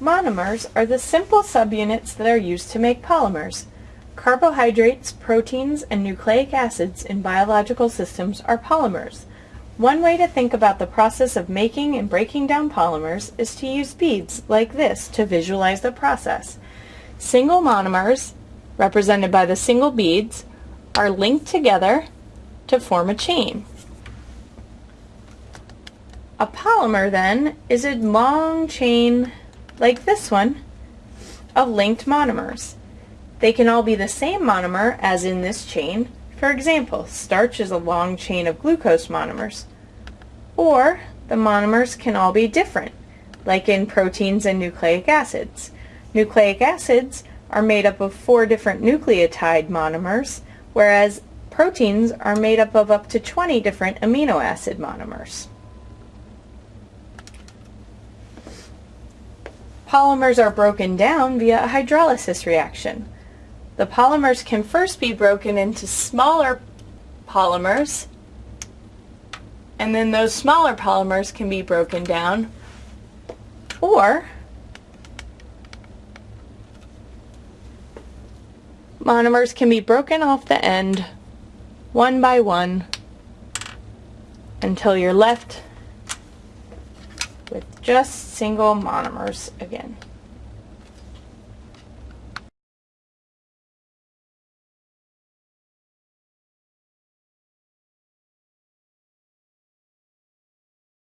Monomers are the simple subunits that are used to make polymers. Carbohydrates, proteins, and nucleic acids in biological systems are polymers. One way to think about the process of making and breaking down polymers is to use beads like this to visualize the process. Single monomers, represented by the single beads, are linked together to form a chain. A polymer then is a long chain like this one of linked monomers. They can all be the same monomer as in this chain. For example, starch is a long chain of glucose monomers. Or the monomers can all be different, like in proteins and nucleic acids. Nucleic acids are made up of four different nucleotide monomers, whereas proteins are made up of up to 20 different amino acid monomers. Polymers are broken down via a hydrolysis reaction. The polymers can first be broken into smaller polymers, and then those smaller polymers can be broken down, or monomers can be broken off the end one by one until you're left with just single monomers again.